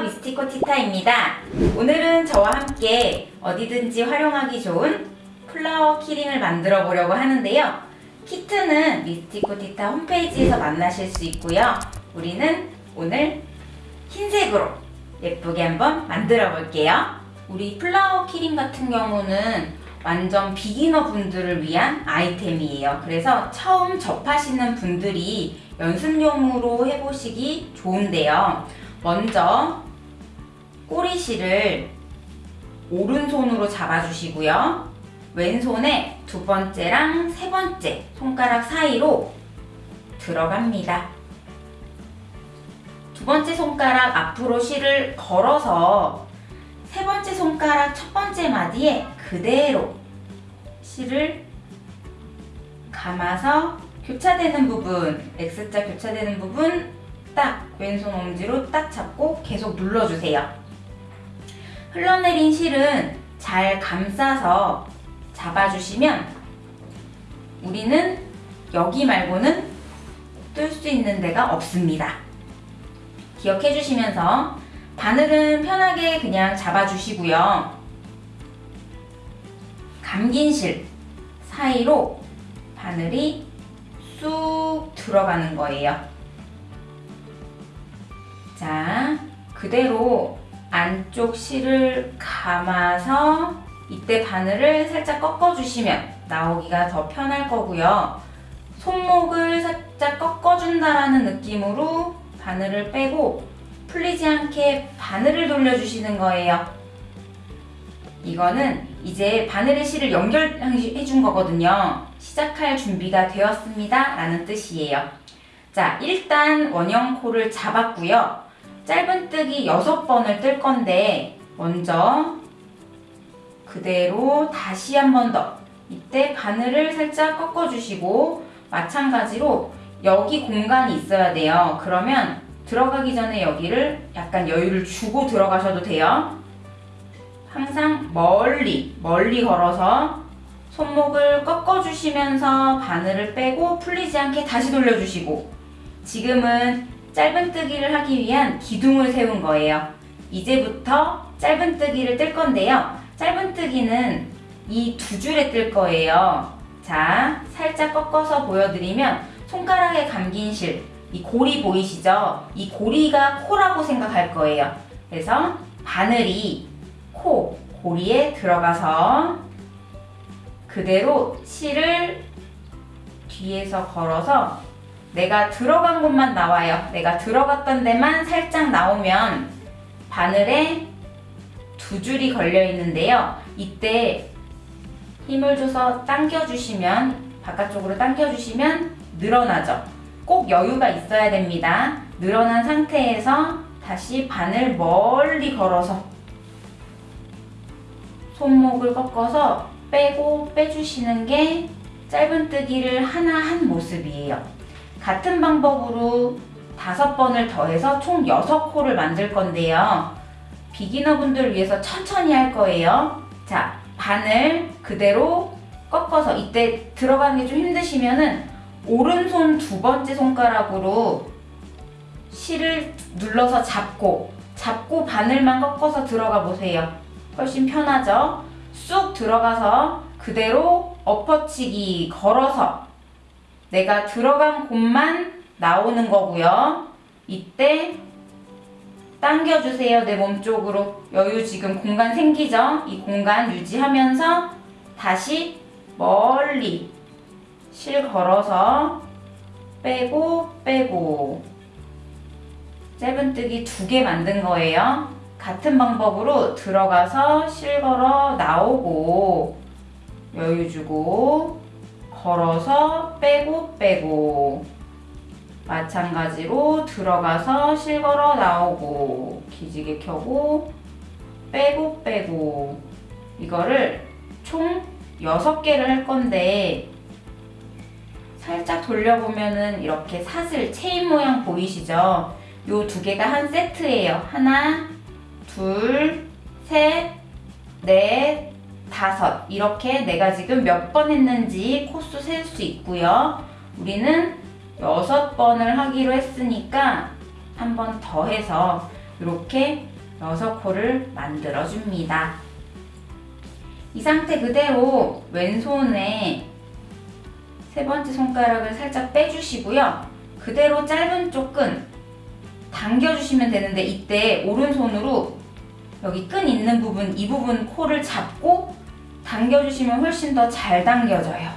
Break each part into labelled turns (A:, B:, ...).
A: 미스티코 티타입니다. 오늘은 저와 함께 어디든지 활용하기 좋은 flower keyring을 만들어 보려고 하는데요. 키트는 미스티코 티타 홈페이지에서 만나실 수 있고요. 우리는 오늘 흰색으로 예쁘게 한번 만들어 볼게요. 우리 flower keyring 같은 경우는 완전 beginner 분들을 위한 아이템이에요. 그래서 처음 접하시는 분들이 연습용으로 해보시기 좋은데요. 먼저 꼬리실을 오른손으로 잡아주시고요. 왼손에 두 번째랑 세 번째 손가락 사이로 들어갑니다. 두 번째 손가락 앞으로 실을 걸어서 세 번째 손가락 첫 번째 마디에 그대로 실을 감아서 교차되는 부분, X자 교차되는 부분 딱 왼손 엄지로 딱 잡고 계속 눌러주세요. 흘러내린 실은 잘 감싸서 잡아주시면 우리는 여기 말고는 뜰 수 있는 데가 없습니다. 기억해 주시면서 바늘은 편하게 그냥 잡아주시고요. 감긴 실 사이로 바늘이 쑥 들어가는 거예요. 자, 그대로 안쪽 실을 감아서 이때 바늘을 살짝 꺾어주시면 나오기가 더 편할 거고요. 손목을 살짝 꺾어준다라는 느낌으로 바늘을 빼고 풀리지 않게 바늘을 돌려주시는 거예요. 이거는 이제 바늘의 실을 연결해 준 거거든요. 시작할 준비가 되었습니다. 라는 뜻이에요. 자, 일단 원형 코를 잡았고요. 짧은뜨기 6번을 뜰 건데 먼저 그대로 다시 한 번 더 이때 바늘을 살짝 꺾어주시고 마찬가지로 여기 공간이 있어야 돼요. 그러면 들어가기 전에 여기를 약간 여유를 주고 들어가셔도 돼요. 항상 멀리 멀리 걸어서 손목을 꺾어주시면서 바늘을 빼고 풀리지 않게 다시 돌려주시고 지금은 짧은뜨기를 하기 위한 기둥을 세운 거예요. 이제부터 짧은뜨기를 뜰 건데요. 짧은뜨기는 이 두 줄에 뜰 거예요. 자, 살짝 꺾어서 보여드리면 손가락에 감긴 실, 이 고리 보이시죠? 이 고리가 코라고 생각할 거예요. 그래서 바늘이 코, 고리에 들어가서 그대로 실을 뒤에서 걸어서 내가 들어간 곳만 나와요. 내가 들어갔던 데만 살짝 나오면 바늘에 두 줄이 걸려 있는데요. 이때 힘을 줘서 당겨주시면 바깥쪽으로 당겨주시면 늘어나죠. 꼭 여유가 있어야 됩니다. 늘어난 상태에서 다시 바늘 멀리 걸어서 손목을 꺾어서 빼고 빼주시는 게 짧은뜨기를 하나 한 모습이에요. 같은 방법으로 다섯 번을 더해서 총 여섯 코를 만들 건데요. 비기너 분들 위해서 천천히 할 거예요. 자, 바늘 그대로 꺾어서 이때 들어가는 게 좀 힘드시면은 오른손 두 번째 손가락으로 실을 눌러서 잡고 잡고 바늘만 꺾어서 들어가 보세요. 훨씬 편하죠? 쑥 들어가서 그대로 엎어치기 걸어서 내가 들어간 곳만 나오는 거고요. 이때 당겨주세요. 내 몸쪽으로. 여유 지금 공간 생기죠? 이 공간 유지하면서 다시 멀리 실 걸어서 빼고 빼고 짧은뜨기 두 개 만든 거예요. 같은 방법으로 들어가서 실 걸어 나오고 여유 주고 걸어서 빼고 빼고 마찬가지로 들어가서 실걸어 나오고 기지개 켜고 빼고 빼고 이거를 총 6개를 할 건데 살짝 돌려보면은 이렇게 사슬 체인 모양 보이시죠? 요 두 개가 한 세트예요. 하나, 둘, 셋, 넷, 다섯 이렇게 내가 지금 몇 번 했는지 코수 셀 수 있고요. 우리는 여섯 번을 하기로 했으니까 한 번 더 해서 이렇게 여섯 코를 만들어 줍니다. 이 상태 그대로 왼손에 세 번째 손가락을 살짝 빼주시고요. 그대로 짧은 쪽은 당겨주시면 되는데 이때 오른손으로 여기 끈 있는 부분, 이 부분 코를 잡고 당겨주시면 훨씬 더 잘 당겨져요.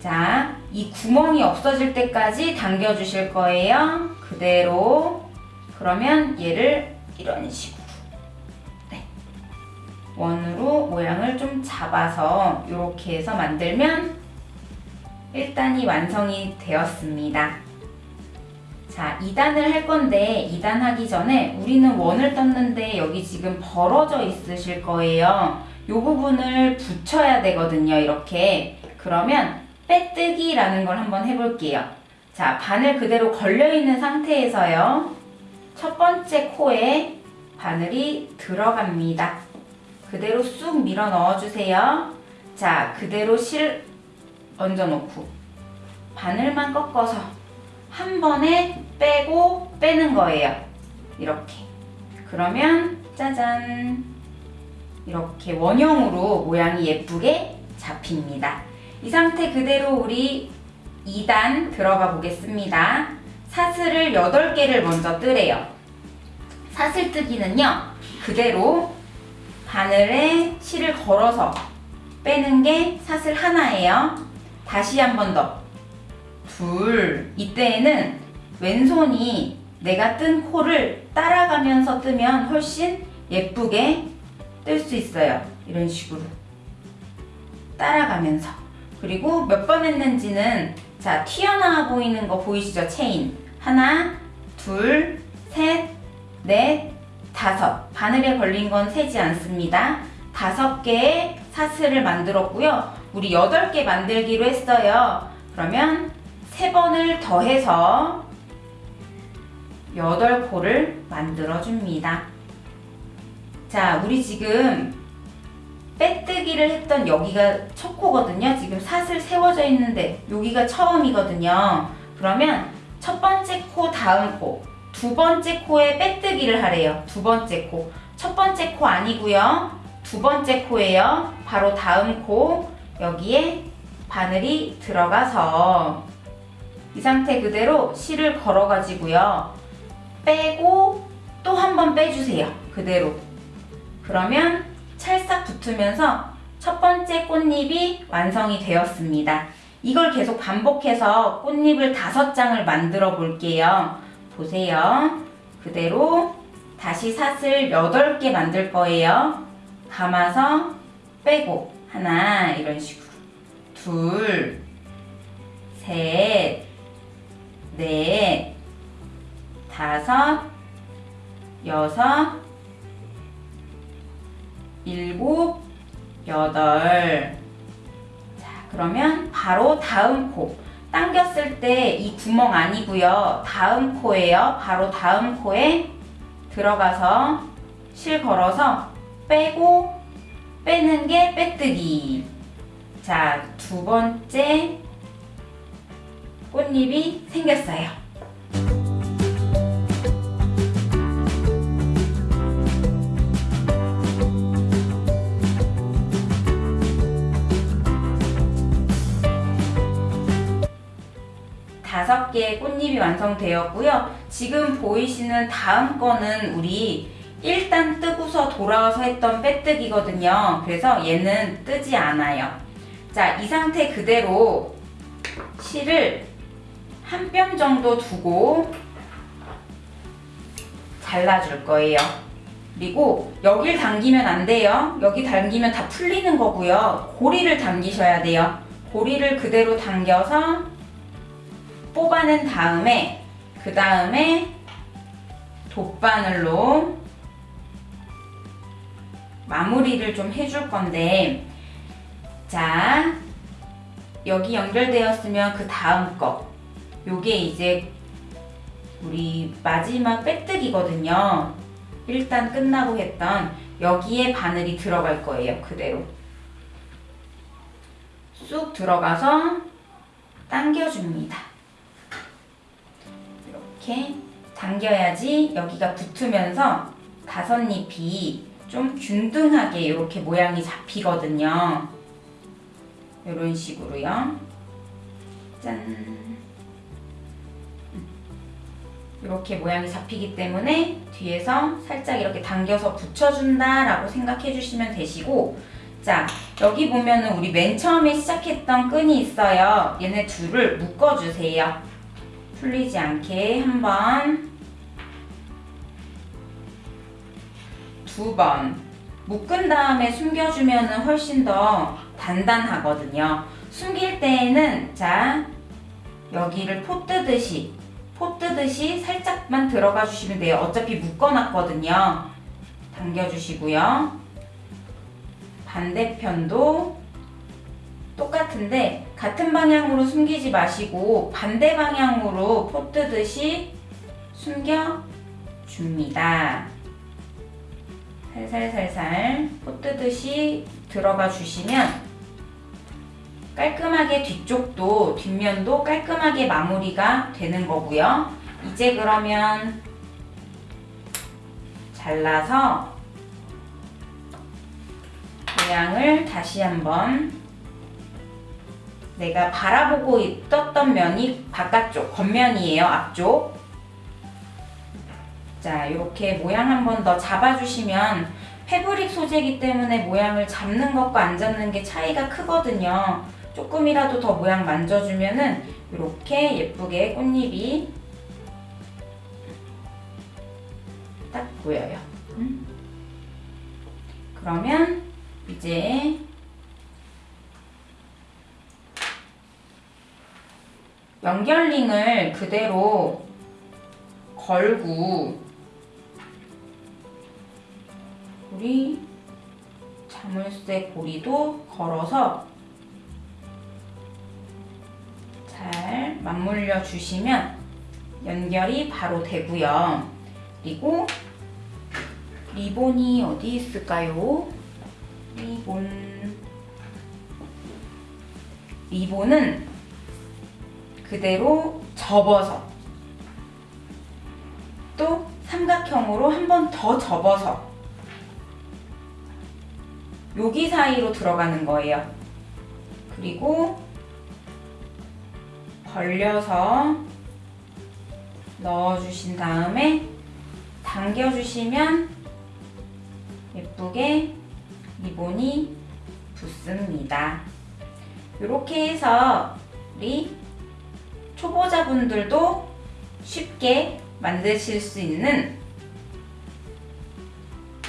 A: 자, 이 구멍이 없어질 때까지 당겨주실 거예요. 그대로. 그러면 얘를 이런 식으로. 네. 원으로 모양을 좀 잡아서 이렇게 해서 만들면 1단이 완성이 되었습니다. 자, 2단을 할 건데 2단 하기 전에 우리는 원을 떴는데 여기 지금 벌어져 있으실 거예요. 이 부분을 붙여야 되거든요. 이렇게. 그러면 빼뜨기라는 걸 한번 해볼게요. 자, 바늘 그대로 걸려있는 상태에서요. 첫 번째 코에 바늘이 들어갑니다. 그대로 쑥 밀어 넣어주세요. 자, 그대로 실 얹어놓고 바늘만 꺾어서 한 번에 빼고 빼는 거예요. 이렇게. 그러면 짜잔. 이렇게 원형으로 모양이 예쁘게 잡힙니다. 이 상태 그대로 우리 2단 들어가 보겠습니다. 사슬을 8개를 먼저 뜨래요. 사슬 뜨기는요, 그대로 바늘에 실을 걸어서 빼는 게 사슬 하나예요. 다시 한 번 더. 둘. 이때에는 왼손이 내가 뜬 코를 따라가면서 뜨면 훨씬 예쁘게 뜰 수 있어요. 이런 식으로. 따라가면서. 그리고 몇 번 했는지는 자, 튀어나와 보이는 거 보이시죠? 체인. 하나, 둘, 셋, 넷, 다섯. 바늘에 걸린 건 세지 않습니다. 다섯 개의 사슬을 만들었고요. 우리 여덟 개 만들기로 했어요. 그러면 세 번을 더해서 여덟 코를 만들어 줍니다. 자, 우리 지금 빼뜨기를 했던 여기가 첫 코거든요. 지금 사슬 세워져 있는데 여기가 처음이거든요. 그러면 첫 번째 코, 다음 코, 두 번째 코에 빼뜨기를 하래요. 두 번째 코. 첫 번째 코 아니고요. 두 번째 코예요. 바로 다음 코 여기에 바늘이 들어가서 이 상태 그대로 실을 걸어 가지고요. 빼고 또 한 번 빼주세요. 그대로. 그러면 찰싹 붙으면서 첫 번째 꽃잎이 완성이 되었습니다. 이걸 계속 반복해서 꽃잎을 다섯 장을 만들어 볼게요. 보세요. 그대로 다시 사슬 8개 만들 거예요. 감아서 빼고 하나 이런 식으로 둘, 셋, 넷, 다섯, 여섯, 일곱, 여덟. 자, 그러면 바로 다음 코. 당겼을 때 이 구멍 아니고요. 다음 코예요. 바로 다음 코에 들어가서 실 걸어서 빼고 빼는 게 빼뜨기. 자, 두 번째 꽃잎이 생겼어요. 다섯 개의 꽃잎이 완성되었고요. 지금 보이시는 다음 거는 우리 일단 뜨고서 돌아와서 했던 빼뜨기거든요. 그래서 얘는 뜨지 않아요. 자, 이 상태 그대로 실을 한 뼘 정도 두고 잘라줄 거예요. 그리고 여길 당기면 안 돼요. 여기 당기면 다 풀리는 거고요. 고리를 당기셔야 돼요. 고리를 그대로 당겨서 뽑아낸 다음에 그 다음에 돗바늘로 마무리를 좀 해줄 건데 자 여기 연결되었으면 그 다음 거 요게 이제 우리 마지막 빼뜨기거든요 일단 끝나고 했던 여기에 바늘이 들어갈 거예요 그대로 쑥 들어가서 당겨줍니다 이렇게 당겨야지 여기가 붙으면서 다섯 잎이 좀 균등하게 이렇게 모양이 잡히거든요. 이런 식으로요. 짠. 이렇게 모양이 잡히기 때문에 뒤에서 살짝 이렇게 당겨서 붙여준다라고 생각해 주시면 되시고 자 여기 보면은 우리 맨 처음에 시작했던 끈이 있어요. 얘네 둘을 묶어주세요. 풀리지 않게 한번 두 번 묶은 다음에 숨겨주면 훨씬 더 단단하거든요. 숨길 때에는 자 여기를 포 뜨듯이 포 뜨듯이 살짝만 들어가 주시면 돼요. 어차피 묶어놨거든요. 당겨주시고요. 반대편도 똑같은데 같은 방향으로 숨기지 마시고 반대 방향으로 포 뜨듯이 숨겨 줍니다. 살살살살 포 뜨듯이 들어가 주시면 깔끔하게 뒤쪽도 뒷면도 깔끔하게 마무리가 되는 거고요. 이제 그러면 잘라서 모양을 다시 한번 내가 바라보고 있었던 면이 바깥쪽 겉면이에요. 앞쪽 자 이렇게 모양 한 번 더 잡아주시면 패브릭 소재이기 때문에 모양을 잡는 것과 안 잡는 게 차이가 크거든요. 조금이라도 더 모양 만져주면은 이렇게 예쁘게 꽃잎이 딱 보여요. 음. 그러면 이제 연결링을 그대로 걸고 우리 자물쇠 고리도 걸어서 맞물려 주시면 연결이 바로 되고요. 그리고 리본이 어디 있을까요? 리본 리본은 그대로 접어서 또 삼각형으로 한 번 더 접어서 여기 사이로 들어가는 거예요. 그리고 벌려서 넣어주신 다음에 당겨주시면 예쁘게 리본이 붙습니다. 이렇게 해서 우리 초보자분들도 쉽게 만드실 수 있는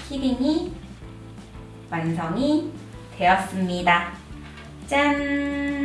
A: 키링이 완성이 되었습니다. 짠!